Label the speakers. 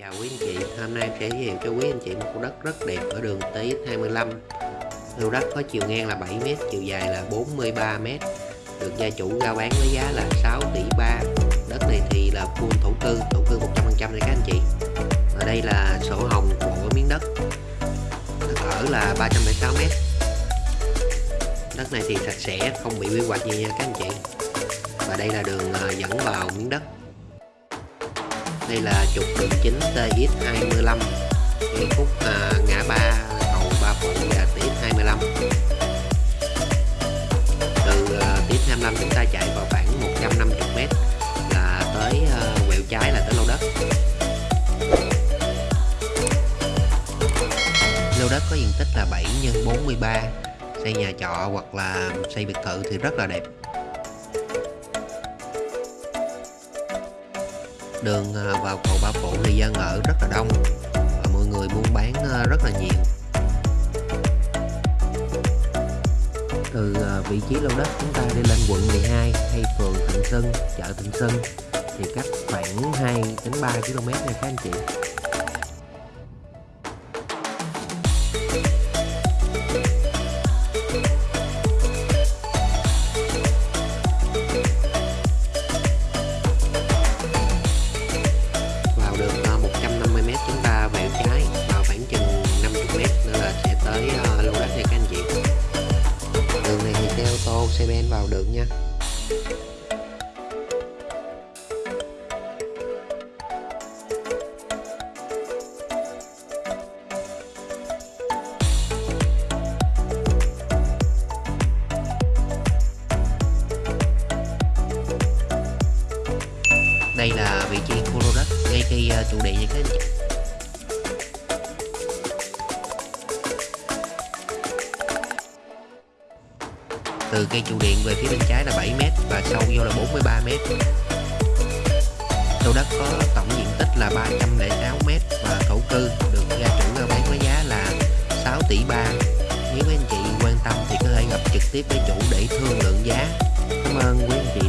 Speaker 1: Chào quý anh chị, hôm nay em sẽ giới thiệu cho quý anh chị một khu đất rất đẹp ở đường Tý 25. Lô đất có chiều ngang là 7m, chiều dài là 43m Được gia chủ giao bán với giá là 6 tỷ 3 Đất này thì là full thổ cư, thổ cư 100% đấy các anh chị. Ở đây là sổ hồng của miếng đất. Đất ở là 306m Đất này thì sạch sẽ, không bị quy hoạch gì nha các anh chị. Và đây là đường à, dẫn vào miếng đất đây là trục đường chính TX25 ngay khúc à, ngã ba cầu Ba Phụ và TX25 từ à, TX25 chúng ta chạy vào khoảng 150m là tới à, quẹo trái là tới lô đất. Lô đất có diện tích là 7 x 43 xây nhà trọ hoặc là xây biệt thự thì rất là đẹp. Đường ờ, vào cầu Ba Phụ thì dân ở rất là đông và mọi người buôn bán ờ, rất là nhiều. Từ ờ, vị trí lô đất chúng ta đi lên quận 12 hay phường Thịnh Xuân chợ Thịnh Xuân thì cách khoảng 2 đến 3 km nha các anh chị. Đường này thì xe ô tô xe ben vào được nha. Đây là vị trí khu lô đất ngay khi chủ trụ điện thế này. Từ cây trụ điện về phía bên trái là 7m và sâu vô là 43m lô đất có tổng diện tích là 306m và thổ cư được gia chủ giao bán với giá là 6 tỷ 3 nếu quý anh chị quan tâm thì có thể gặp trực tiếp với chủ để thương lượng giá. Cảm ơn quý anh chị.